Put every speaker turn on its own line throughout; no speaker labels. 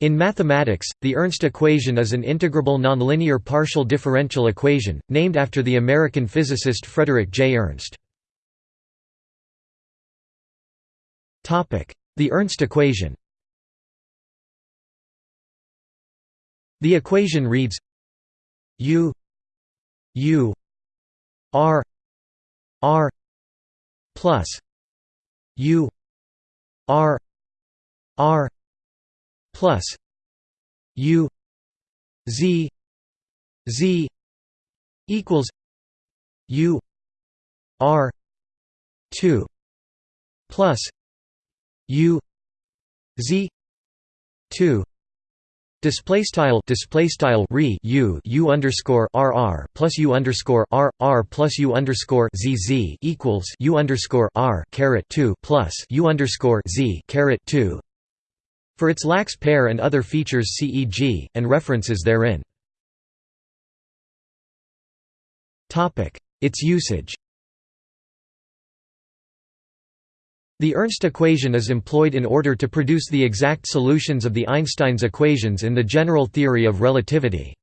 In mathematics, the Ernst equation is an integrable nonlinear partial differential equation, named after the American physicist Frederick J. Ernst. The Ernst equation The equation reads U U R R plus U R R plus U Z Z equals U R two plus U Z two Display style display style re u u underscore r r plus u underscore r r plus u underscore z z equals u underscore r caret two plus u underscore z caret two. For its lax pair and other features, see e.g. and references therein. Its usage. The Ernst equation is employed in order to produce the exact solutions of the Einstein's equations in the general theory of relativity.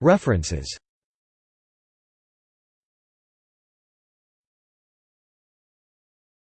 References